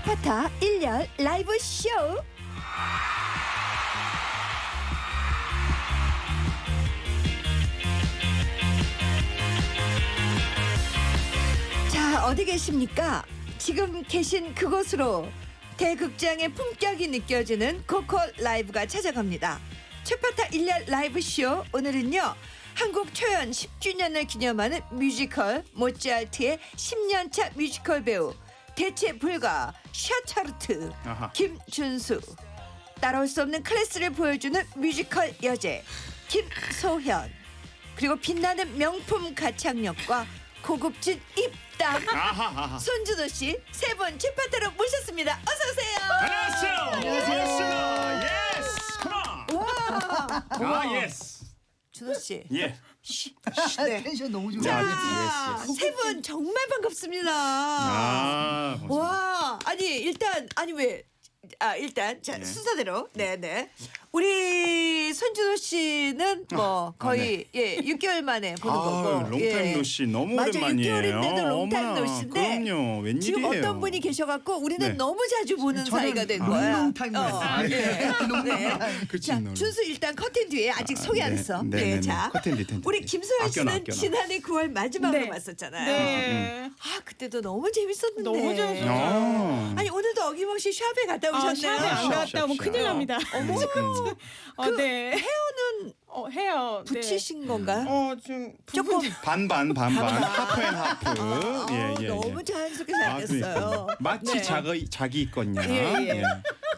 최파타 1년 라이브 쇼. 자, 어디 계십니까? 지금 계신 그곳으로 대극장의 품격이 느껴지는 코코 라이브가 찾아갑니다. 최파타 1년 라이브 쇼 오늘은요. 한국 초연 10주년을 기념하는 뮤지컬 모차르트의 10년차 뮤지컬 배우 대체 불가 샤차르트 아하. 김준수 따라올 수 없는 클래스를 보여주는 뮤지컬 여제 김소현 그리고 빛나는 명품 가창력과 고급진 입담. 손준호 씨세분 최파타로 모셨습니다. 어서 오세요. 안녕하세요. 안녕하세요. Yes. Come on. 와, 아 Yes. 준호 씨. 예. 쉬. 아, 네. 텐션 너무 좋아. 자, 예스, Yes. 세분 정말 반갑습니다. 아. 고맙습니다. 와, 아니 일단 아니 왜? 아 일단 자 예. 순서대로 네네 우리 손준호 씨는 뭐 아, 거의 예 6개월 만에 보는 거고 아유, long time 예. no see 너무 맞아, 오랜만이에요. 6개월인데도 long time 어머나, no see인데 그럼요. 웬일이에요. 지금 어떤 분이 계셔갖고 우리는 네. 너무 자주 보는 사이가 된 거야. long long time 어, no see. 예. 네. 그치, 자, 너는. 준수 일단 커튼 뒤에 아직 소개 안 네. 했어. 네, 네, 네, 네. 자, 커튼 뒤, 커튼 우리 뒤. 김소현 아껴놔, 씨는 아껴놔. 지난해 9월 마지막으로 네. 봤었잖아요. 네. 아 그때도 너무 재밌었는데. 너무 재밌었죠. 아. 아니 오늘도 어김없이 샵에 갔다 아, 오셨네요. 샵에 안 샵, 갔다 오면 샵, 큰일 샵. 납니다. 음, 음. 어, 그 네. 헤어는 어, 해요. 네. 붙이신 건가요? 어, 좀 조금 반반 반반 half and half. 아, 예, 예, 너무 예. 자연스럽게 아, 잘 됐어요. 그러니까요. 마치 네. 자기 자기 있거냐. 예, 예.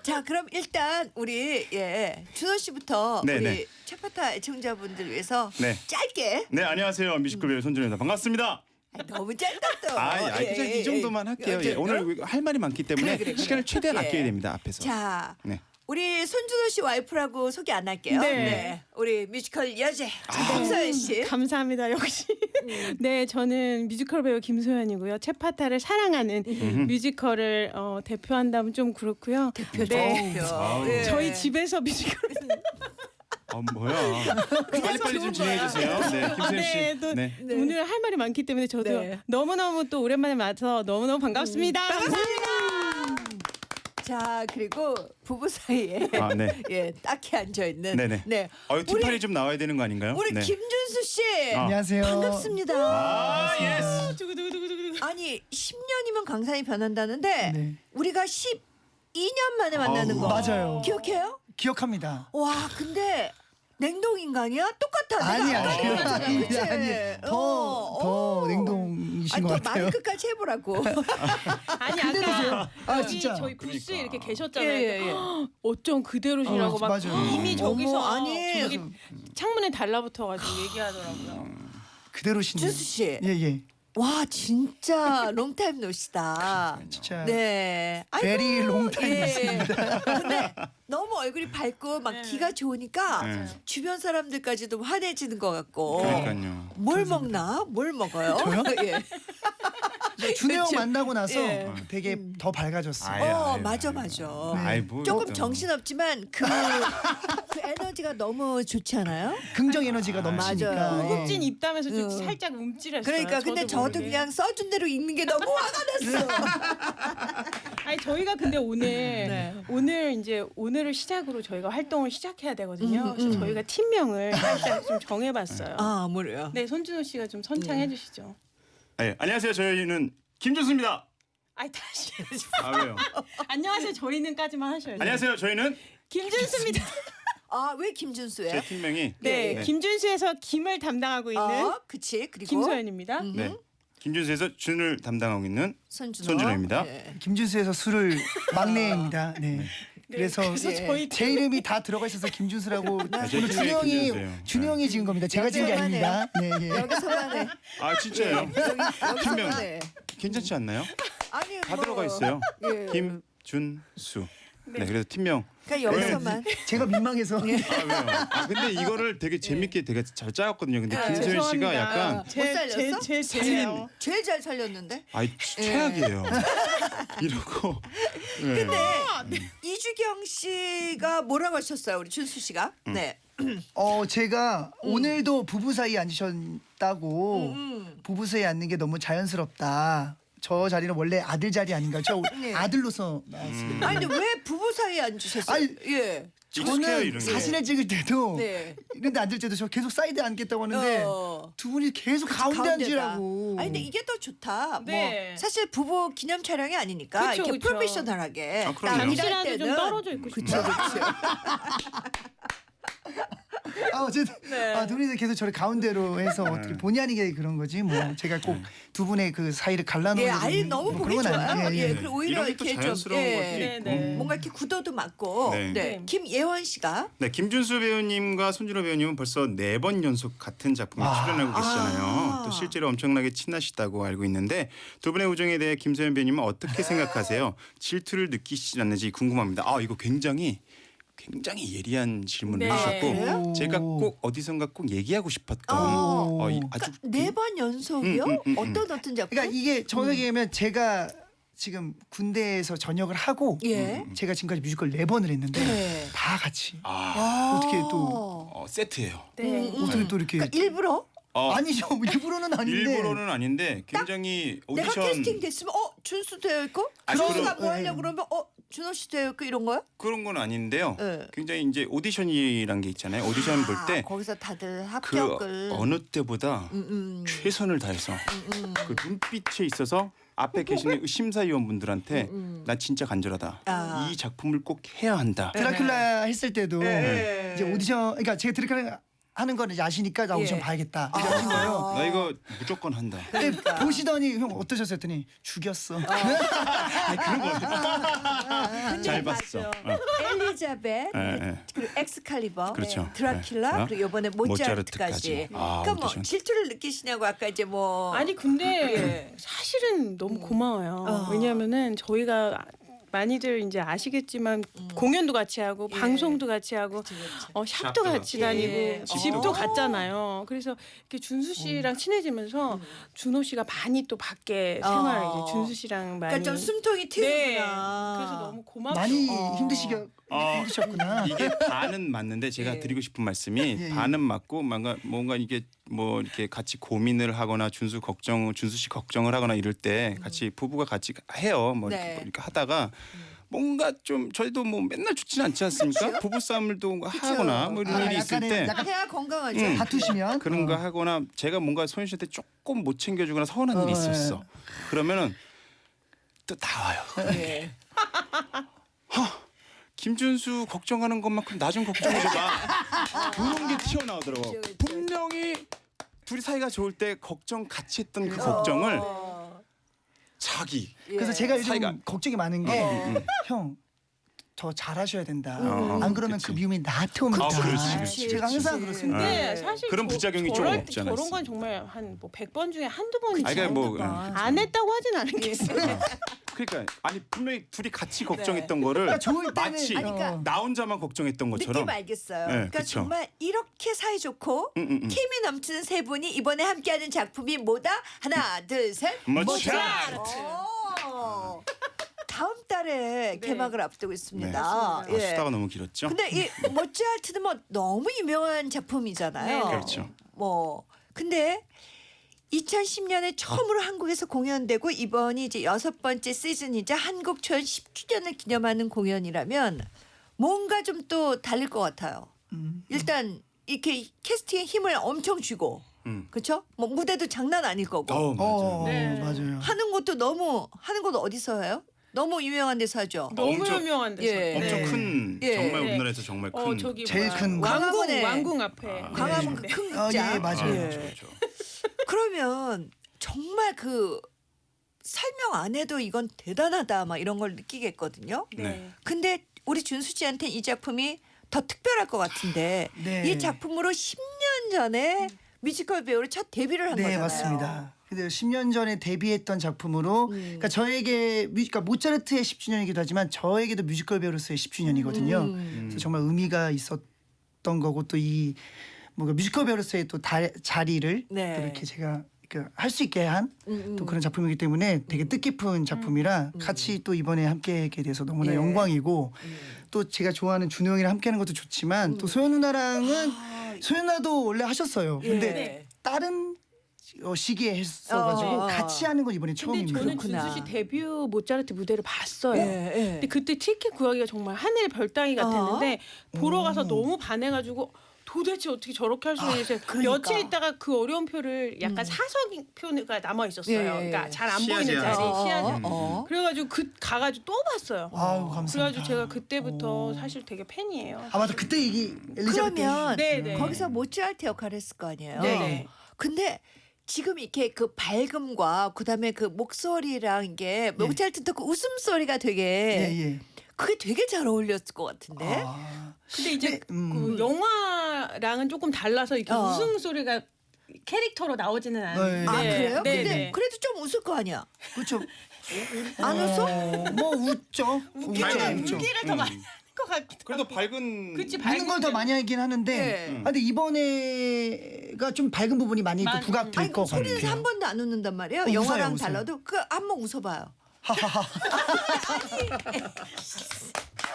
자 그럼 일단 우리 예 준호 씨부터 네, 우리 네. 최파타 애청자분들 위해서 네. 짧게 네, 안녕하세요. 뮤지컬 배우 손준호입니다. 반갑습니다. 아, 너무 짧다 또. 아, 아, 예, 그냥 예, 이 정도만 예. 할게요. 어, 예, 저- 오늘 할 말이 많기 때문에 그래, 그래, 그래. 시간을 최대한 예. 아껴야 됩니다. 앞에서. 자 네. 우리 손준호 씨 와이프라고 소개 안 할게요. 네. 우리 뮤지컬 여제 아. 김소현 씨. 감사합니다. 역시. 음. 네, 저는 뮤지컬 배우 김소현이고요. 최파타를 사랑하는 뮤지컬을 어, 대표한다면 좀 그렇고요. 대표 네. 대표. 예. 저희 집에서 뮤지컬 아, 뭐야. 빨리 빨리 좀 진행해 주세요. 네, 김소현 씨. 네, 또 네. 네. 오늘 할 말이 많기 때문에 저도 네. 너무너무 또 오랜만에 맞서 너무너무 반갑습니다. 자 그리고 부부 사이에 아, 네. 예 딱히 앉아 있는 네네. 네. 어, 우리 뒷팔이 좀 나와야 되는 거 아닌가요? 우리 네. 김준수 씨 아. 안녕하세요. 반갑습니다. 아, yes. 두구두구두구두구. 아니 10년이면 강산이 변한다는데 네. 우리가 12년 만에 만나는 아우. 거 맞아요. 기억해요? 기억합니다. 와 근데 냉동 인간이야? 똑같아. 아니 내가 아니 알잖아, 아니 그치? 아니 어, 더더 어. 냉동이신 아니 것더 같아요. 많이 끝까지 해보라고. 아니 아까 아, 여기 진짜. 저희 부스에 그러니까. 이렇게 계셨잖아요. 예, 예, 예. 어쩜 그대로시라고 어, 막 맞아요. 이미 저기서 어머, 아니. 저기 창문에 달라붙어가지고 얘기하더라고요. 그대로신. 준수 씨. 예 예. 와 진짜 롱타임 노시다. 진짜. 네. 아이고, long time 예. 근데 너무 얼굴이 밝고 막 네. 기가 좋으니까 네. 주변 사람들까지도 환해지는 것 같고. 그러니까요. 뭘 먹나? 뭘 먹어요? 저요? 예. 준호 형. 만나고 나서 예. 되게 더 밝아졌어요. 아유, 어 아유, 맞아 아유. 맞아. 아이, 뭐 조금 또. 정신없지만 그, 그 에너지가 너무 좋지 않아요? 긍정 에너지가 아, 넘치니까. 맞아요. 예. 고급진 입담에서 좀 응. 살짝 움찔했어요. 그러니까 근데 저도 모르게. 그냥 써준 대로 읽는 게 너무 화가 났어. 아니 저희가 근데 오늘 네. 오늘 이제 오늘을 시작으로 저희가 활동을 시작해야 되거든요. 음, 그래서 음. 저희가 팀명을 살짝 좀 정해봤어요. 아 뭐래요? 네, 손준호 씨가 좀 선창해 주시죠. 네, 안녕하세요. 저희는 김준수입니다. 아이 다시 아, 왜요? 안녕하세요. 저희는까지만 하셔야죠. 안녕하세요. 저희는 김준수입니다. 아 왜 김준수예요? 제 팀명이 네, 네. 김준수에서 김을 담당하고 있는 어, 그치 그리고 김소연입니다. 음. 네. 김준수에서 준을 담당하고 있는 손준호. 손준호입니다. 네. 김준수에서 술을 막내입니다. 네. 그래서 그래서 예. 저희 제 이름이 다 들어가 있어서 김준수라고 제 오늘 팀명이 형이 김준수예요. 준호 형이 지은 겁니다. 제가 지은 게 아닙니다. 네, 예. 여기서만 해. 아, 진짜예요? 여기서만 팀명. 해. 괜찮지 않나요? 아니 다 뭐, 들어가 있어요. 예. 김준수. 네, 그래서 팀명. 그러니까 여기서만. 제가 민망해서 아? 아, 근데 이거를 되게 재밌게 되게 잘 짜왔거든요. 근데 네. 김소연 씨가 죄송합니다. 약간 못 살렸어? 제제 살린- 제일 잘 살렸는데. 아이 예. 최악이에요. 이러고. 네. 근데 이주경 씨가 뭐라고 하셨어요, 우리 준수 씨가? 음. 네. 어 제가 오늘도 부부 사이에 앉으셨다고 음. 부부 사이에 앉는 게 너무 자연스럽다. 저 자리는 원래 아들 자리 아닌가? 저 네. 아들로서 나왔습니다. 아니 근데 왜 부부 사이에 앉으셨어요? 아니, 예. 익숙해요, 저는 게. 사진을 찍을 때도 네. 이런데 앉을 때도 저 계속 사이드 에 앉겠다고 하는데 어. 두 분이 계속 가운데 가운데다. 앉으라고. 아니 근데 이게 더 좋다. 네. 뭐 사실 부부 기념 촬영이 아니니까 그쵸, 이렇게 그쵸. 프로페셔널하게 아, 그럼요. 딱 일할 잠시라도 좀 때는 떨어져 있고 그쵸 싶어요. 그쵸. 아 어쨌든 네. 아, 두 분이 계속 저를 가운데로 해서 어떻게 본의 아니게 그런 거지 뭐 제가 꼭 두 분의 그 사이를 갈라놓는 예, 아이 너무 보기 좋아요. 예, 그리고 오히려 이런 게 또 이렇게 좀 자연스러운 것도 예, 있고. 네, 네. 뭔가 이렇게 구도도 맞고. 네. 네. 김예원 씨가 네, 김준수 배우님과 손준호 배우님은 벌써 네 번 연속 같은 작품에 아. 출연하고 계시잖아요. 아. 또 실제로 엄청나게 친하시다고 알고 있는데 두 분의 우정에 대해 김소연 배우님은 어떻게 생각하세요? 질투를 느끼시지 않는지 궁금합니다. 아 이거 굉장히 굉장히 예리한 질문을 네. 해주셨고 그래요? 제가 꼭 어디선가 꼭 얘기하고 싶었던 어. 어, 이 아주 그러니까 네 번 연속이요? 음, 음, 음, 음. 어떤 어떤 작품? 그러니까 이게 정확하게 하면 제가 지금 군대에서 전역을 하고 예. 제가 지금까지 뮤지컬 네 번을 했는데 네. 다 같이 아, 아. 어떻게 또- 어, 세트예요. 네. 음, 음. 어떻게 또 이렇게 그러니까 일부러 어, 아니죠 일부러는 아닌데 일부러는 아닌데 굉장히 내가 오디션 캐스팅 됐으면 어 준수 되어 있고 아, 준수가 그럼- 뭐 하려고 네. 그러면 어 준호 씨 되어 있고 이런 거요? 그런 건 아닌데요. 네. 굉장히 이제 오디션이란 게 있잖아요. 오디션 볼 아, 때 거기서 다들 그 합격을 어느 때보다 음, 음. 최선을 다해서 음. 그 눈빛에 있어서 앞에 계시는 심사위원분들한테 음. 나 진짜 간절하다. 아. 이 작품을 꼭 해야 한다. 드라큘라 했을 때도 네. 이제 오디션 그러니까 제가 드라큘라 하는 거는 아시니까 나 오디션 예. 봐야겠다 이렇게 하신 거예요. 나 이거 무조건 한다. 그러니까. 보시더니 형 어떠셨어요? 했더니 죽였어. 아니, 그런 거 잘 봤어. 어. 엘리자벳 예, 예. 그리고 엑스칼리버 그렇죠. 드라큘라 네. 그리고 이번에 모차르트까지 모차르트까지. 아, 그러니까 뭐 오디션. 질투를 느끼시냐고 아까 이제 뭐 아니 근데 사실은 너무 고마워요. 어. 왜냐하면은 저희가 많이들 이제 아시겠지만 공연도 같이 하고 예. 방송도 같이 하고 그치, 그치. 어, 샵도 샵도 같이. 다니고 예. 집도 어. 갔잖아요. 그래서 이렇게 준수 씨랑 친해지면서 준호 씨가 많이 또 밖에 어. 생활 이제 준수 씨랑 많이 그러니까 좀 숨통이 네. 트이구나. 그래서 너무 고맙죠. 많이 어. 힘드시겨 어. 힘드셨구나. 이게 반은 맞는데 제가 예. 드리고 싶은 말씀이 예, 예. 반은 맞고 뭔가 뭔가 이게 뭐 이렇게 같이 고민을 하거나 준수 걱정 준수 씨 걱정을 하거나 이럴 때 같이 부부가 같이 해요. 뭐 네. 이렇게, 이렇게 하다가 뭔가 좀 저희도 뭐 맨날 좋지는 않지 않습니까? 부부 싸움을 또 하거나 뭐 이런 아, 일이 있을 때 약간 해야 건강하죠. 음. 다투시면 그런 거 어. 하거나 제가 뭔가 소연 씨한테 조금 못 챙겨주거나 서운한 일이 어, 있었어. 그러면은 또 나와요. 예. 김준수 걱정하는 것만큼 나 좀 걱정해줘봐. 그런 게 튀어나오더라고. 분명히 둘이 사이가 좋을 때 걱정 같이 했던 그 어. 걱정을 어. 자기. 그래서 예. 제가 요즘 사이가- 걱정이 많은 어. 게 음, 음. 형. 더 잘하셔야 된다. 음, 안 그러면 그치. 그 미움이 나한테 옵니다. 아, 그렇지, 그렇지, 제가 항상. 그렇습니다. 근데 네. 사실 그런 저- 부작용이 좀 저럴 때 없지 않아 있어. 건 정말 한 뭐 100번 중에 한두 번이지. 아니, 그러니까 뭐, 아, 안 했다고 하진 않겠어요. 그러니까 아니 분명히 둘이 같이 걱정했던 네. 거를 그러니까 좋을 때는 마치 아니, 그러니까 어. 나 혼자만 걱정했던 것처럼. 느낌 알겠어요. 네, 그러니까 그쵸. 정말 이렇게 사이 좋고 음, 음, 음. 케미 넘치는 세 분이 이번에 함께하는 작품이 뭐다? 하나, 둘, 셋. 모차르트. 오. 다음 달에 개막을 앞두고 있습니다. 아, 예. 수다가 너무 길었죠. 근데 이 모차르트는 뭐 너무 유명한 작품이잖아요. 네, 네. 그렇죠. 뭐 근데 2010년에 처음으로 한국에서 공연되고 이번이 이제 여섯 번째 시즌이자 한국 초연 10주년을 기념하는 공연이라면 뭔가 좀 또 달릴 것 같아요. 음. 일단 이렇게 캐스팅에 힘을 엄청 쥐고 음. 그렇죠? 뭐 무대도 장난 아닐 거고 어, 맞아. 어, 네. 맞아요. 하는 것도 너무 하는 것도 어디서 해요? 너무 유명한 데서 하죠. 너무 엄청- 유명한 데서. 예. 엄청 네. 큰 예. 정말 네. 우리나라에서 정말 큰 어 저기 제일 뭐야. 큰 왕궁 광화문에 왕궁 앞에. 아, 광화문 네. 그큰 아, 극장. 예, 맞아요. 예. 그렇죠, 그렇죠. 그러면 정말 그 설명 안 해도 이건 대단하다 막 이런 걸 느끼겠거든요. 네. 근데 우리 준수 씨한테 이 작품이 더 특별할 것 같은데 네. 이 작품으로 10년 전에 뮤지컬 배우로 첫 데뷔를 한 네 거잖아요. 맞습니다. 근데 10년 전에 데뷔했던 작품으로 음. 그러니까 저에게 뮤, 그러니까 모차르트의 10주년이기도 하지만 저에게도 뮤지컬 배우로서의 10주년이거든요. 음. 그래서 정말 의미가 있었던 거고 또 이 뭔가 뮤지컬 배우로서의 또 다, 자리를 네. 또 이렇게 제가 할수 있게 한또 음, 음. 그런 작품이기 때문에 되게 뜻깊은 작품이라 같이 또 이번에 함께하게 돼서 너무나 예. 영광이고 또 제가 좋아하는 준호 형이랑 함께하는 것도 좋지만 또 소연 누나랑은 아, 소연 누나도 원래 하셨어요. 근데 예. 다른 어, 시기에 했어가지고 어, 어, 어. 같이 하는 건 이번에 처음입니다. 저는 그렇구나. 준수 씨 데뷔 모차르트 무대를 봤어요. 예, 예. 근데 그때 티켓 구하기가 정말 하늘 별따기 같았는데 보러 가서 너무 반해가지고 도대체 어떻게 저렇게 할 수 있는지 그러니까. 며칠 있다가 그 어려운 표를 약간 사석표가 남아 있었어요. 예, 예. 그러니까 잘안 시야제 보이는 자리 어, 시야제. 어, 어. 그래가지고 그 가가지고 또 봤어요. 아유 감사합니다. 그래가지고 제가 그때부터 오. 사실 되게 팬이에요. 아 맞아 그때 얘기 엘리자베트 그러면 네, 네. 거기서 모차르트 역할을 했을 거 아니에요. 네네. 근데 지금 이렇게 그 밝음과 그다음에 그 목소리랑 이게 모차르트도 그 웃음소리가 되게 예 예. 그게 되게 잘 어울렸을 것 같은데. 아, 근데 이제 네, 음. 그 영화랑은 조금 달라서 이렇게 어. 웃음 소리가 캐릭터로 나오지는 않는데. 아 그래요? 네, 근데 네. 그래도 좀 웃을 거 아니야. 그렇죠. 안 웃어? 어, 뭐 웃죠. 웃죠. 웃기를 더 많이 하는 것 같기도 그래도 하고. 밝은 그치, 웃는 걸더 밝은 많이 하긴 하는데 네. 아, 근데 이번에가 좀 밝은 부분이 많이 또 많이- 부각될 아니 것 같아요. 한 번도 안 웃는단 말이에요. 어, 웃어요, 영화랑 웃어요. 달라도 그 한번 웃어봐요.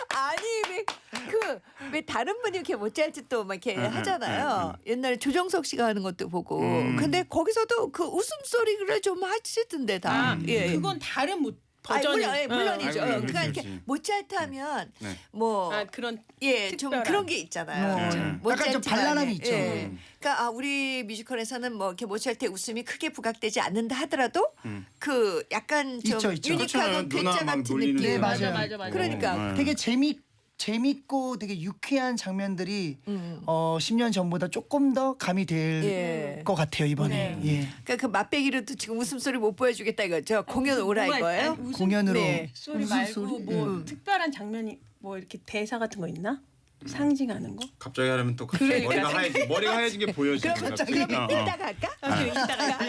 아니 왜그왜 다른 분이 이렇게 모차르트 또막 이렇게 음, 음, 하잖아요. 옛날에 조정석 씨가 하는 것도 보고. 음. 근데 거기서도 그 웃음 소리를 좀 하시던데 다. 아, 예. 그건 다른 모, 아니, 버전이 물론, 예, 물론이죠. 아, 물론, 그러니까 그렇지, 이렇게 그렇지. 모차르트 하면 네. 뭐 아, 그런 예, 좀 특별한. 그런 게 있잖아요. 어, 좀 네. 약간 좀 모차르트만의. 발랄함이 있죠. 예. 음. 그러니까 아, 우리 뮤지컬에서는 뭐 이렇게 모차르트의 웃음이 크게 부각되지 않는다 하더라도 음. 그 약간 좀 있죠, 있죠. 유니크하고 그렇잖아요. 누나 괴짜 막 같은 놀리는 느낌. 네, 맞아. 맞아 맞아. 그러니까. 네. 되게 재미 재밌고 되게 유쾌한 장면들이 음. 어 10년 전보다 조금 더 감이 될것 예. 같아요 이번에. 네. 예. 그러니까 그 맛배기로도 지금 웃음소리 못 보여주겠다 이거죠. 공연 오라 이거예요. 공연으로 네. 소리 웃음 말고 소리? 뭐 예. 특별한 장면이 뭐 이렇게 대사 같은 거 있나? 상징하는 거? 갑자기 하려면 또 갑자기 그러니까. 머리가 하얘지 머리가 하얘진 게 보여지는 그럼 갑자기. 그러면 어, 어. 이따가 할까? 아, 이따가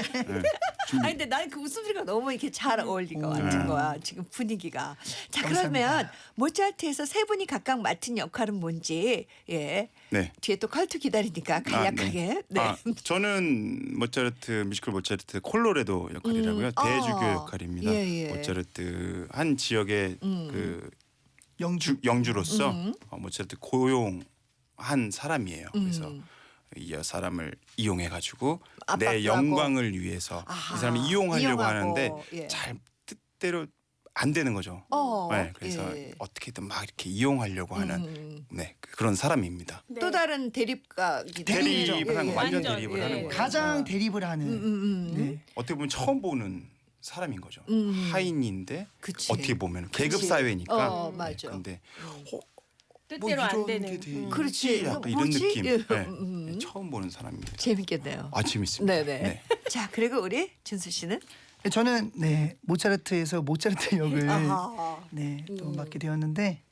아니 근데 나는 그 웃음소리가 너무 이렇게 잘 어울린 것 같은 음. 거야 지금 분위기가. 자 감사합니다. 그러면 모차르트에서 세 분이 각각 맡은 역할은 뭔지 예 네. 뒤에 또 컬투 기다리니까 간략하게. 네. 아, 저는 모차르트 뮤지컬 모차르트 콜로레도 역할이라고요. 음, 대주교 아, 역할입니다. 예, 예. 모차르트 한 지역의 음. 그 영주 주, 영주로서 음. 어, 모차르트 고용한 사람이에요. 그래서 음. 이 사람을 이용해 가지고 내. 영광을 위해서 아하, 이 사람을 이용하려고 이용하고, 하는데 예. 잘 뜻대로 안 되는 거죠. 어, 네, 그래서 예. 어떻게든 막 이렇게 이용하려고 하는 음. 네 그런 사람입니다. 네. 또 다른 대립각이. 대립을 하는 예, 거 완전 완전, 대립을 예. 하는 거예요. 가장 대립을 하는. 음, 음, 음. 네. 어떻게 보면 처음 보는 사람인 거죠. 음. 하인인데 그치. 어떻게 보면 계급. 사회니까. 어, 맞아. 근데 어, 뜻대로 뭐안 이런 되는. 게돼 음. 그렇지. 약간 뭐, 이런 뭐지? 느낌. 예. 네. 음. 네, 처음 보는 사람입니다. 재밌겠네요. 아 재밌습니다. 네네. 네. 자 그리고 우리 준수 씨는 저는 네 모차르트에서 모차르트 역을 아하. 네, 또 음. 맡게 되었는데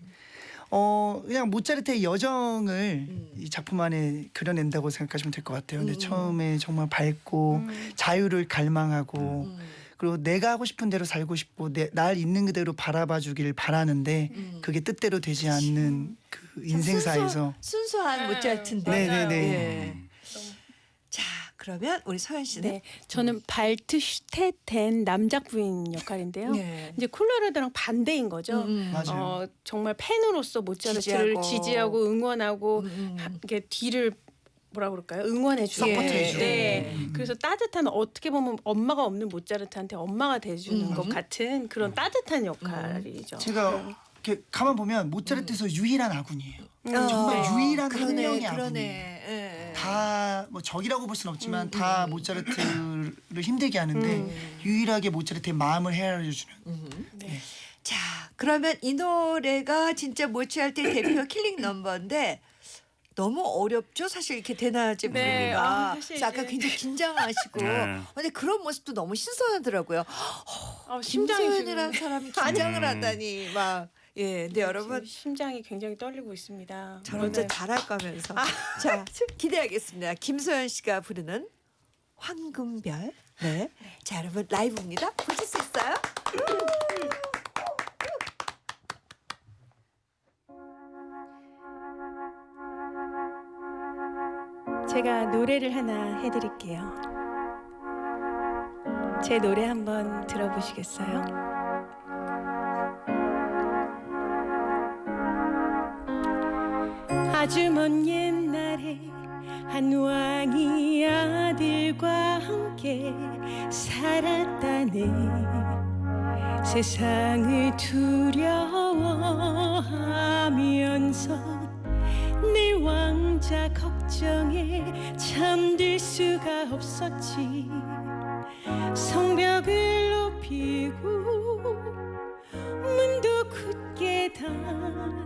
어 그냥 모차르트의 여정을 음. 이 작품 안에 그려낸다고 생각하시면 될 것 같아요. 근데 음. 처음에 정말 밝고 자유를 갈망하고 음. 그리고 내가 하고 싶은 대로 살고 싶고 내, 날 있는 그대로 바라봐 주길 바라는데 음. 그게 뜻대로 되지 않는 그 인생사에서 순수, 한 네, 모차르트인데. 네네네. 예. 음. 자 그러면 우리 서현 씨는 네, 저는 발트 슈테텐 남작 부인 역할인데요. 네. 이제 콜로라도랑 반대인 거죠. 음, 음. 맞아요. 어, 정말 팬으로서 모차르트를 지지하고. 지지하고, 응원하고 음, 음. 하- 이게 뒤를 뭐라 그럴까요? 응원해 주고. support해주고. 네. 음. 그래서 따뜻한 어떻게 보면 엄마가 없는 모차르트한테 엄마가 돼 주는 음. 것 같은 그런 따뜻한 역할이죠. 제가 이렇게 가만 보면 모차르트에서 유일한 아군이에요. 음, 정말 어, 유일한 한 그러네, 명의. 아군이에요. 예. 다뭐 적이라고 볼 수는 없지만 음, 다 음. 모차르트를 힘들게 하는데 음. 유일하게 모차르트의 마음을 헤아려 주는 음. 네. 자 그러면 이 노래가 진짜 모차르트의 대표 killing number인데 너무 어렵죠 사실 이렇게 대낮에 네, 부르기가 아, 사실 그래서 아까 이제- 굉장히 긴장하시고 네. 근데 그런 모습도 너무 신선하더라고요 어, 심장이 김소연이라는 지금 사람이 긴장을 음. 하다니 막 예, 근데 여러분 지금 심장이 굉장히 떨리고 있습니다. 저 혼자 오늘 잘할 거면서 자 기대하겠습니다. 김소연 씨가 부르는 황금별. 네. 자 여러분 라이브입니다. 보실 수 있어요? 제가 노래를 하나 해드릴게요. 제 노래 한번 들어보시겠어요? 아주 먼 옛날에 한 왕이 아들과 함께 살았다네 세상을 두려워하면서 내 왕자 걱정에 잠들 수가 없었지. 성벽을 높이고 문도 굳게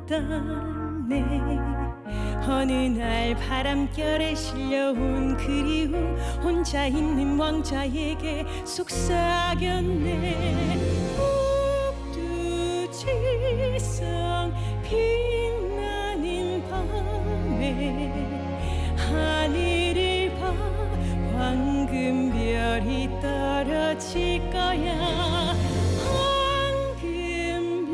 닫았네. 어느 날 바람결에 실려온 그리움 혼자 있는 왕자에게 속삭였네. 옥두지성 빛 하늘을 봐. 황금별이 떨어질 거야. 황금별을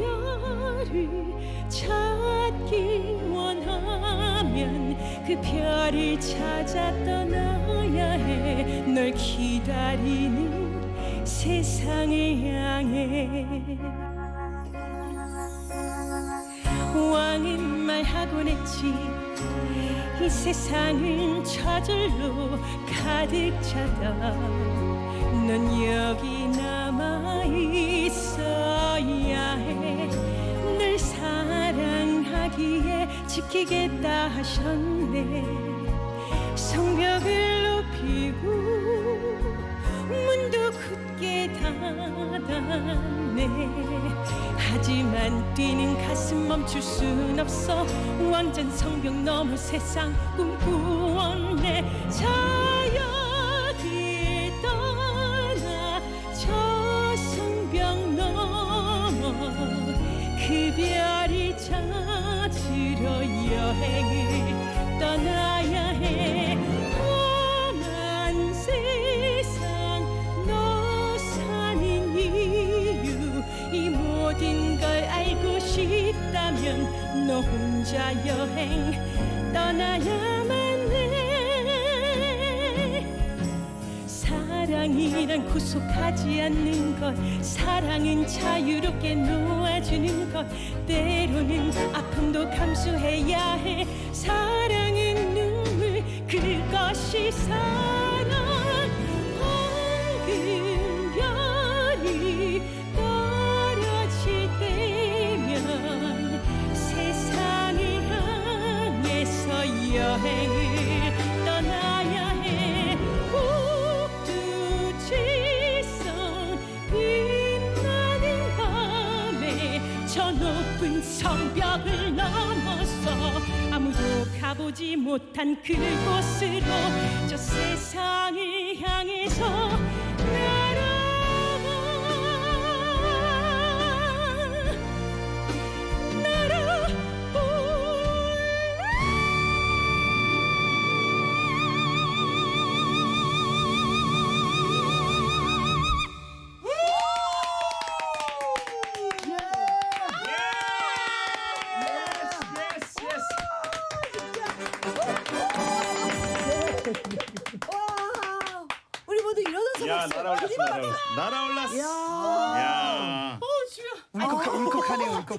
찾기 원하면 그 별을 찾아 떠나야 해. 널 기다리는 세상을 향해. 왕은 말하곤 했지 이 세상은 저절로 가득 차다. 넌 여기 남아 있어야 해널 사랑하기에 지키겠다 하셨네. 성벽을 높이고 문도 굳게 닫 았네. 하지만 뛰는 가슴 멈출 순 없어. 완전 성벽 넘어 세상 꿈꾸었네 혼자 여행 떠나야만 해. 사랑이란 구속하지 않는 것 사랑은 자유롭게 놓아주는 것 때로는 아픔도 감수해야 해. 사랑은 눈물 그 것이 사랑 높은 성벽을 넘어서 아무도 가보지 못한 그곳으로 저 세상을 향해서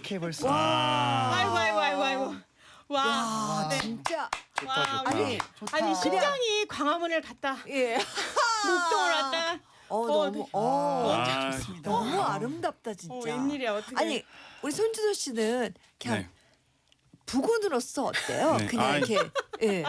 울컥해 벌써. 아. 아이고 아이고 아이고 아이고 와 아, 네. 진짜. 좋다 와, 좋다. 아니, 좋다. 아니 심장이 광화문을 갔다 예. 목동을 왔다 어, 어, 너무, 네. 어, 아, 좋습니다. 너무 아름답다, 진짜. 어, 웬일이야 어떻게 아니, 우리 손주도 씨는 그냥 네. 부군으로서 어때요? 네. 그냥 아이. 이렇게 예.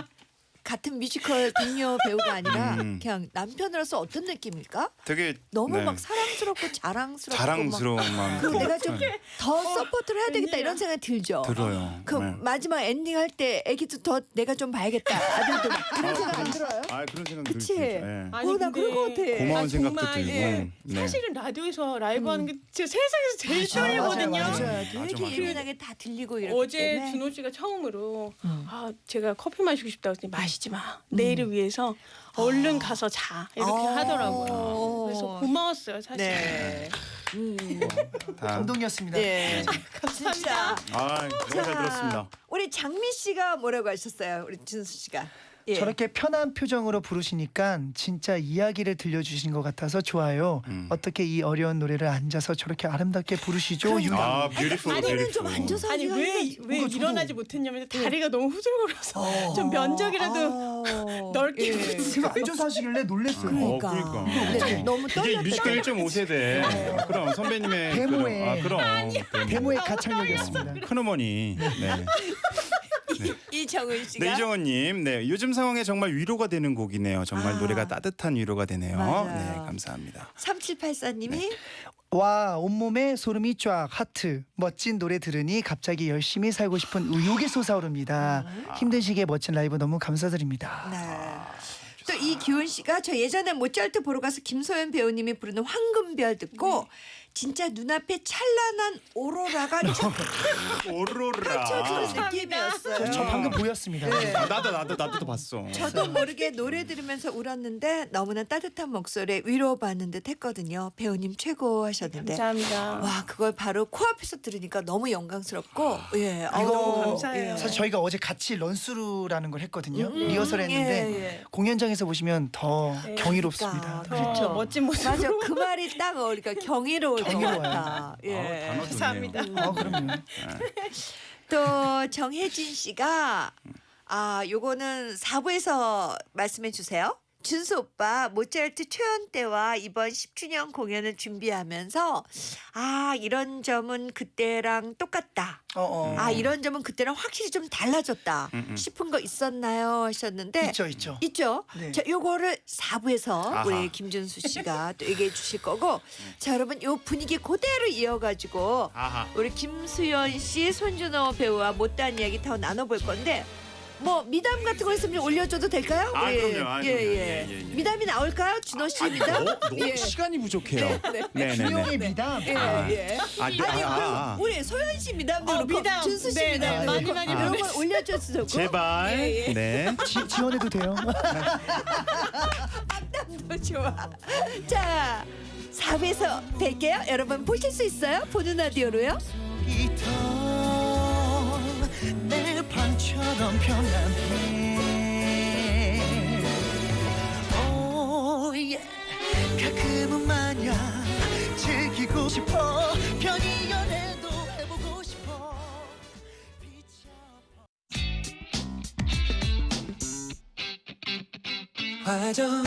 같은 뮤지컬 동료 배우가 아니라 음. 그냥 남편으로서 어떤 느낌일까? 되게 너무 네. 막 사랑스럽고 자랑스럽고 자랑스러운 막 마음. 그리고 내가 좀 네. 더 support를 해야 되겠다. 이런 생각이 들죠. 들어요. 그 네. 마지막 엔딩 할 때 애기도 더 내가 좀 봐야겠다. 아들도 막 그런 생각 안 들어요? 아 그런 생각 그치? 들죠. 네. 아니, 어, 나 근데 그럴 것 같아. 고마운 아, 생각도 정말, 들고. 예. 네. 사실은 라디오에서 라이브 하는 게 진짜 세상에서 제일 떨리거든요. 맞아, 되게. 예민하게 다 들리고 이렇기 어제 때문에. 준호 씨가 처음으로 음. 아 제가 커피 마시고 싶다고 했더니 마시 지 마 내일을 위해서 얼른 가서 자 이렇게 아. 하더라고요. 그래서 고마웠어요 사실. 네. 음. 다. 감동이었습니다. 네. 진짜. 아 너무 잘 들었습니다. 우리 우리 장미 씨가 뭐라고 하셨어요? 우리 준수 씨가. 예. 저렇게 편한 표정으로 부르시니까 진짜 이야기를 들려주신 것 같아서 좋아요. 음. 어떻게 이 어려운 노래를 앉아서 저렇게 아름답게 부르시죠? 유나. 아, 뷰티풀 아니는 좀. 앉아서 아니 하기가 왜 힘들지. 왜 뭔가 저도- 일어나지 못했냐면 다리가 너무 후들거려서 좀 면적이라도 아, 넓게 예. 제가 앉아서 하시길래 놀랬어요. 어, 그러니까. 그러니까. 네, 너무 이게 떨렸다. 뮤지컬 1.5세대. 아, 그럼 선배님의 대모의. 그런, 아, 그럼 대모의 가창력이었습니다. 큰어머니. 네. 이정은 씨가. 네 이정원님, 네 요즘 상황에 정말 위로가 되는 곡이네요. 정말 아. 노래가 따뜻한 위로가 되네요. 맞아요. 네, 감사합니다. 3784님이 와 온몸에 소름이 쫙 하트 멋진 노래 들으니 갑자기 열심히 살고 싶은 의욕이 솟아오릅니다. 힘든 시기에 멋진 라이브 너무 감사드립니다. 네. 또 이기훈 씨가 저 예전에 모차르트 보러 가서 김소연 배우님이 부르는 황금별 듣고 진짜 눈앞에 찬란한 오로라가 쫙 오로라. 펼쳐지는 느낌이었어요. 저 방금 보였습니다. 네. 아, 나도 나도 나도 봤어. 저도 모르게 노래 들으면서 울었는데 너무나 따뜻한 목소리에 위로받는 듯 했거든요. 배우님 최고 하셨는데. 감사합니다. 와 그걸 바로 코앞에서 들으니까 너무 영광스럽고 예 이거 어우, 감사해요. 사실 저희가 어제 같이 런스루라는 걸 했거든요. 음, 리허설 했는데 예, 예. 공연장에서 보시면 더 네. 경이롭습니다. 그러니까. 더 그렇죠. 멋진 모습. 맞아 그 말이 딱 어울리니까 경이로울 아, 예. 좋네요. 감사합니다. 어, 그럼요. 또 정혜진 씨가 아 요거는 4부에서 말씀해 주세요. 준수 오빠 모차르트 초연 때와 이번 10주년 공연을 준비하면서 아 이런 점은 그때랑 똑같다. 어, 어. 아 이런 점은 그때랑 확실히 좀 달라졌다 음, 음. 싶은 거 있었나요 하셨는데 있죠, 있죠. 있죠. 네. 자, 요거를 4부에서 아하. 우리 김준수 씨가 또 얘기해 주실 거고 자, 여러분 요 분위기 그대로 이어 가지고 아하. 우리 김수연 씨, 손준호 배우와 못다한 이야기 더 나눠볼 건데 뭐 미담 같은 거 있으면 좀 올려줘도 될까요? 아, 예, 그럼요. 아, 예, 그럼요. 예. 예, 예, 예. 미담이 나올까요? 준호 씨 미담? 너, 너무 예. 시간이 부족해요. 네, 네, 준영의 네. 미담. 예, 아. 예. 아, 네, 아니 아, 그럼. 우리 소연 씨 미담도 어, 그렇고 미담. 준수 씨 네, 네. 그렇고 많이, 많이 이런 거 보내주세요. 올려줘도 좋고 제발. 예, 예. 네. 지, 지원해도 돼요. 너 좋아. 자, 4부에서 뵐게요. 여러분 보실 수 있어요? 보는 라디오로요. 내 방처럼 편안해. 오, 예. 가끔은 마냥 즐기고 싶어. 편히 연애도 해보고 싶어. 화정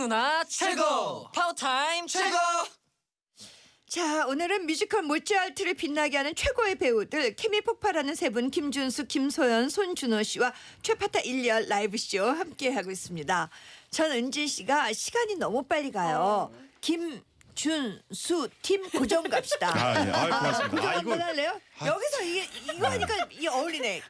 누나 최고. 파워타임 최고. 자, 오늘은 뮤지컬 모차르트를 빛나게 하는 최고의 배우들 케미 폭발하는 세 분 김준수, 김소현, 손준호 씨와 최파타 1년 라이브 쇼 함께 하고 있습니다. 전 은진 씨가 시간이 너무 빨리 가요. 김 준수 팀 고정 갑시다. 아, 네. 아, 고맙습니다. 고정 아, 한번 이거 할래요? 여기서 이게 이거 하니까 이게 어울리네.